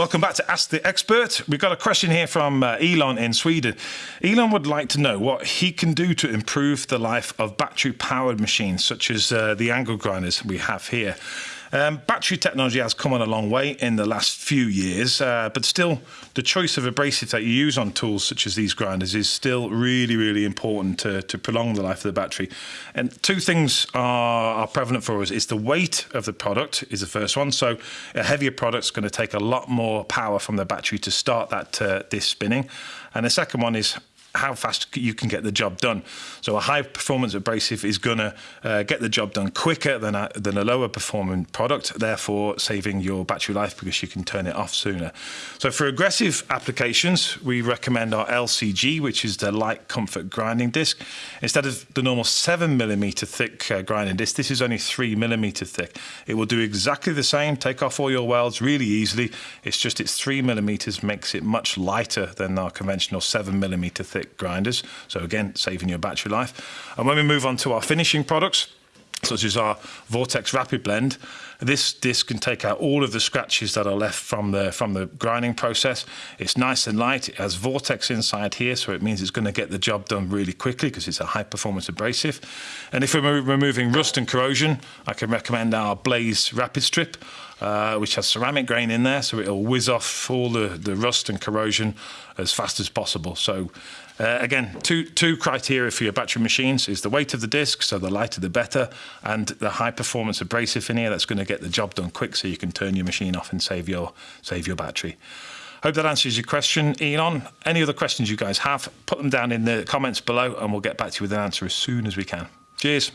Welcome back to Ask the Expert. We've got a question here from uh, Elon in Sweden. Elon would like to know what he can do to improve the life of battery powered machines, such as uh, the angle grinders we have here. Um, battery technology has come on a long way in the last few years, uh, but still, the choice of abrasive that you use on tools such as these grinders is still really, really important to, to prolong the life of the battery. And two things are, are prevalent for us: is the weight of the product is the first one. So, a heavier product is going to take a lot more power from the battery to start that uh, this spinning, and the second one is how fast you can get the job done. So a high performance abrasive is going to uh, get the job done quicker than a, than a lower performing product, therefore saving your battery life because you can turn it off sooner. So for aggressive applications, we recommend our LCG, which is the light comfort grinding disc. Instead of the normal seven millimeter thick uh, grinding disc, this is only three millimeter thick. It will do exactly the same, take off all your welds really easily. It's just it's three millimeters makes it much lighter than our conventional seven millimeter thick grinders. So again, saving your battery life. And when we move on to our finishing products, such as our Vortex Rapid Blend. This disc can take out all of the scratches that are left from the from the grinding process. It's nice and light. It has Vortex inside here, so it means it's going to get the job done really quickly because it's a high performance abrasive. And if we're removing rust and corrosion, I can recommend our Blaze Rapid Strip. Uh, which has ceramic grain in there, so it'll whiz off all the, the rust and corrosion as fast as possible. So uh, again, two, two criteria for your battery machines is the weight of the disc, so the lighter the better, and the high performance abrasive in here that's going to get the job done quick so you can turn your machine off and save your, save your battery. Hope that answers your question, Elon. Any other questions you guys have, put them down in the comments below and we'll get back to you with an answer as soon as we can. Cheers.